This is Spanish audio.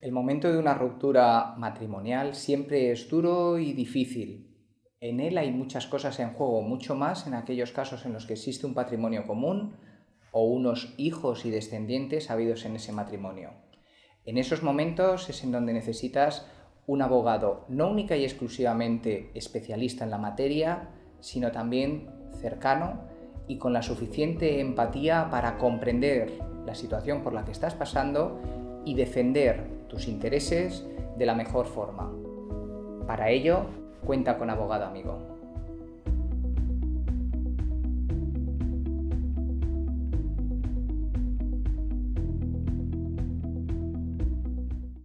El momento de una ruptura matrimonial siempre es duro y difícil. En él hay muchas cosas en juego, mucho más en aquellos casos en los que existe un patrimonio común o unos hijos y descendientes habidos en ese matrimonio. En esos momentos es en donde necesitas un abogado no única y exclusivamente especialista en la materia, sino también cercano y con la suficiente empatía para comprender la situación por la que estás pasando y defender tus intereses de la mejor forma. Para ello, cuenta con abogado amigo.